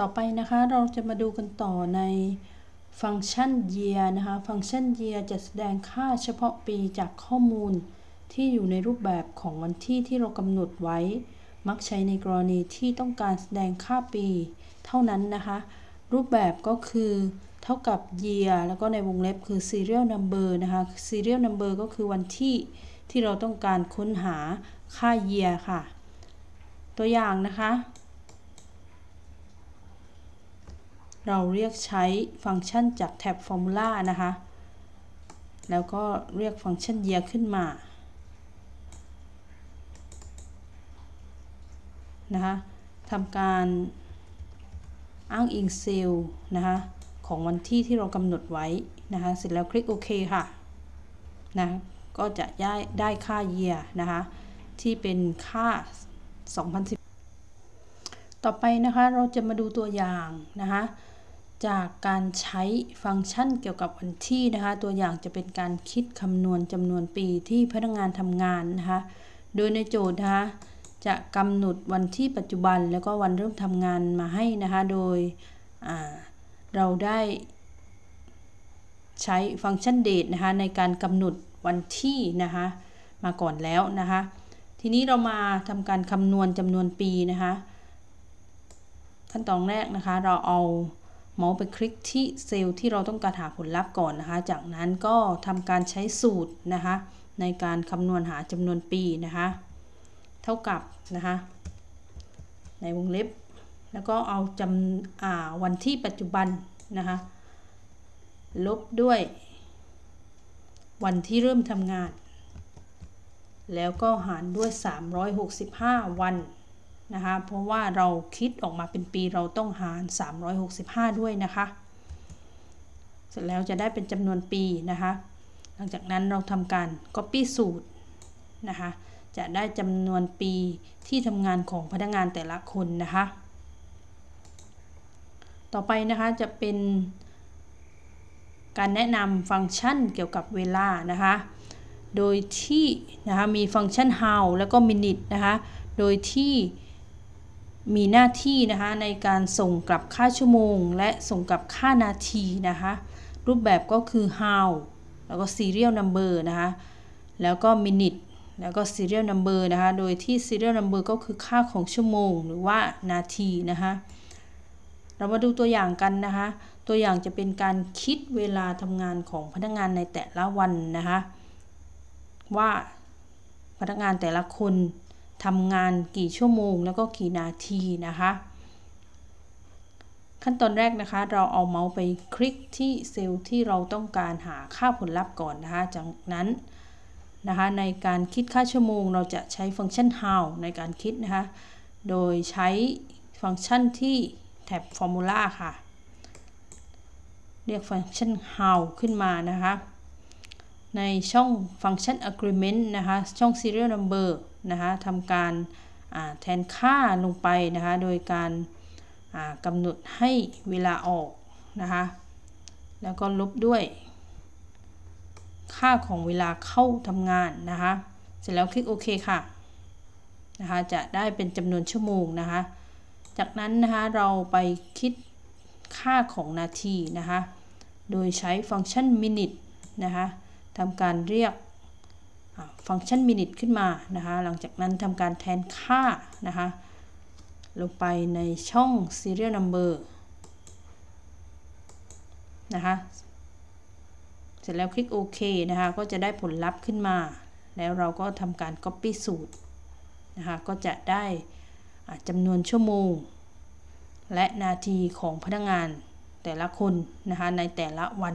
ต่อไปนะคะเราจะมาดูกันต่อในฟังก์ชัน year นะคะ ฟังก์ชัน year จะแสดงค่าเฉพาะปีจากข้อมูลที่อยู่ในรูปแบบของวันที่ที่เรากำหนดไว้ มักใช้ในกรณีที่ต้องการแสดงค่าปี เท่านั้นนะคะ รูปแบบก็คือเท่ากับ year แล้วก็ในวงเล็บคือ serial number นะคะ serial number ก็คือวันที่ที่เราต้องการค้นหาค่า year ค่ะ ตัวอย่างนะคะ เราเรียกใช้ฟังก์ชันจากแท็บ Formula นะคะ แล้วก็เรียกฟังก์ชัน year ขึ้นมา นะคะทำการอ้างอิงเซลล์นะคะ ของวันที่ที่เรากำหนดไว้นะคะ เสร็จแล้วคลิกโอเคค่ะ นะ ก็จะได้ได้ค่า year นะคะ ที่เป็นค่า 2010ต่อไปนะคะเราจะมาดูตัวอย่างนะคะ จากการใช้ฟังก์ชันเกี่ยวกับวันที่นะคะ ตัวอย่างจะเป็นการคิดคำนวณจำนวนปีที่พนักงานทำงานนะคะ โดยในโจทย์นะคะจะกำหนดวันที่ปัจจุบันแล้วก็วันเริ่มทำงานมาให้นะคะ โดยเราได้ใช้ฟังก์ชัน date นะคะในการกำหนดวันที่นะคะมาก่อนแล้วนะคะ ทีนี้เรามาทำการคำนวณจำนวนปีนะคะ ขั้นตอนแรกนะคะเราเอา เมาส์ไปคลิกที่เซลล์ที่เราต้องการหาผลลัพธ์ก่อนนะคะ จากนั้นก็ทำการใช้สูตรนะคะ ในการคำนวณหาจำนวนปีนะคะ เท่ากับนะคะ ในวงเล็บ แล้วก็เอาจำวันที่ปัจจุบันนะคะ ลบด้วย วันที่เริ่มทำงาน แล้วก็หารด้วย 365 วัน นะคะเพราะว่าเราคิดออกมาเป็นปีเราต้องหาร 365 ด้วยนะคะ เสร็จแล้วจะได้เป็นจำนวนปีนะคะ หลังจากนั้นเราทำการ Copy สูตรนะคะจะได้จำนวนปีที่ทำงานของพนักงานแต่ละคนนะคะ ต่อไปนะคะจะเป็นการแนะนำฟังก์ชันเกี่ยวกับเวลานะคะ โดยที่นะคะมีฟังก์ชัน how แล้วก็ minute นะคะ โดยที่ มีหน้าที่นะคะในการส่งกลับค่าชั่วโมง และส่งกลับค่านาทีนะคะรูปแบบก็คือ how แล้วก็ serial number นะคะแล้วก็ minute แล้วก็ serial number นะคะโดยที่ serial number ก็คือค่าของชั่วโมง หรือว่านาทีนะคะเรามาดูตัวอย่างกันนะคะตัวอย่างจะเป็นการคิดเวลาทำงานของพนักงานในแต่ละวันนะคะว่าพนักงานแต่ละคน ทำงานกี่ชั่วโมง แล้วก็กี่นาทีนะคะ ขั้นตอนแรกนะคะ เราเอาเมาส์ไปคลิกที่เซลล์ที่เราต้องการหาค่าผลลัพธ์ก่อนนะคะ จากนั้นนะคะในการคิดค่าชั่วโมง เราจะใช้ฟังก์ชัน how ในการคิดนะคะ โดยใช้ฟังก์ชันที่แท็บ formula ค่ะ เรียกฟังก์ชัน how ขึ้นมานะคะ ในช่องฟังก์ชัน agreement นะคะ ช่อง serial number นะคะทำการแทนค่าลงไปนะคะ โดยการกำหนดให้เวลาออกนะคะ แล้วก็ลบด้วย ค่าของเวลาเข้าทำงานนะคะ เสร็จแล้วคลิกโอเคค่ะนะคะ จะได้เป็นจำนวนชั่วโมงนะคะ จากนั้นนะคะเราไปคิดค่าของนาทีนะคะ โดยใช้ฟังก์ชัน minute นะคะทำการเรียก ฟังก์ชัน minute ขึ้นมานะคะ หลังจากนั้นทำการแทนค่านะคะ ลงไปในช่อง serial number นะคะ เสร็จแล้วคลิกโอเคนะคะ ก็จะได้ผลลัพธ์ขึ้นมา แล้วเราก็ทำการ copy สูตรนะคะ ก็จะได้จำนวนชั่วโมง และนาทีของพนักงานแต่ละคนนะคะในแต่ละวัน